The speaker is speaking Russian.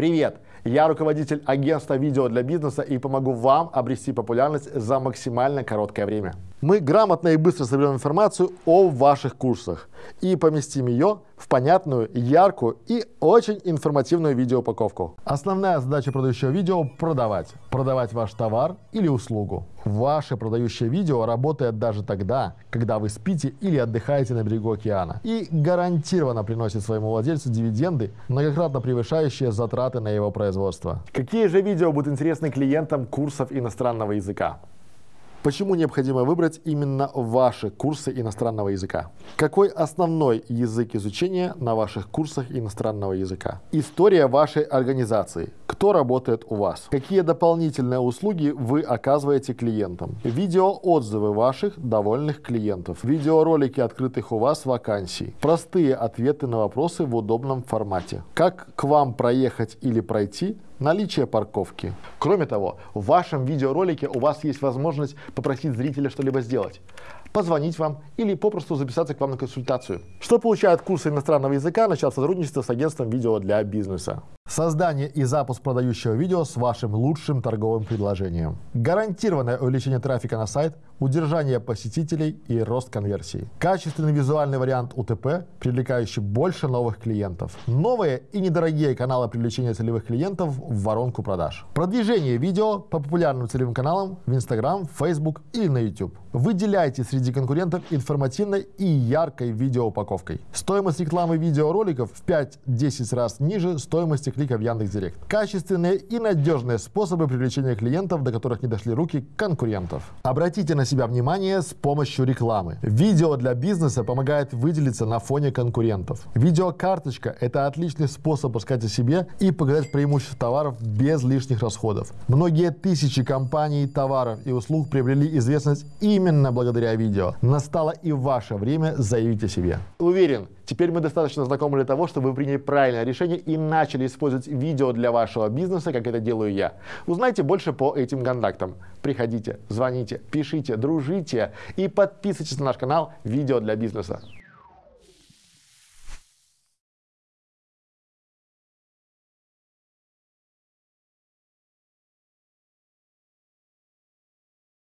Привет! Я руководитель агентства видео для бизнеса и помогу вам обрести популярность за максимально короткое время. Мы грамотно и быстро соберем информацию о ваших курсах и поместим ее в понятную, яркую и очень информативную видеоупаковку. Основная задача продающего видео – продавать. Продавать ваш товар или услугу. Ваше продающее видео работает даже тогда, когда вы спите или отдыхаете на берегу океана и гарантированно приносит своему владельцу дивиденды, многократно превышающие затраты на его производство. Какие же видео будут интересны клиентам курсов иностранного языка? Почему необходимо выбрать именно ваши курсы иностранного языка? Какой основной язык изучения на ваших курсах иностранного языка? История вашей организации. Кто работает у вас? Какие дополнительные услуги вы оказываете клиентам? Видеоотзывы ваших довольных клиентов. Видеоролики открытых у вас вакансий. Простые ответы на вопросы в удобном формате. Как к вам проехать или пройти наличие парковки. Кроме того, в вашем видеоролике у вас есть возможность попросить зрителя что-либо сделать позвонить вам или попросту записаться к вам на консультацию. Что получают курсы иностранного языка, начав сотрудничество с агентством видео для бизнеса. Создание и запуск продающего видео с вашим лучшим торговым предложением. Гарантированное увеличение трафика на сайт, удержание посетителей и рост конверсии. Качественный визуальный вариант УТП, привлекающий больше новых клиентов. Новые и недорогие каналы привлечения целевых клиентов в воронку продаж. Продвижение видео по популярным целевым каналам в Instagram, Facebook или на YouTube. Выделяйте среди конкурентов информативной и яркой видеоупаковкой. Стоимость рекламы видеороликов в 5-10 раз ниже стоимости клика в Яндекс.Директ. Качественные и надежные способы привлечения клиентов, до которых не дошли руки конкурентов. Обратите на себя внимание с помощью рекламы. Видео для бизнеса помогает выделиться на фоне конкурентов. Видеокарточка – это отличный способ рассказать о себе и показать преимущества товаров без лишних расходов. Многие тысячи компаний, товаров и услуг приобрели известность именно благодаря видео. Настало и ваше время заявить о себе. Уверен, теперь мы достаточно знакомы для того, чтобы вы приняли правильное решение и начали использовать видео для вашего бизнеса, как это делаю я. Узнайте больше по этим контактам. Приходите, звоните, пишите, дружите и подписывайтесь на наш канал «Видео для бизнеса».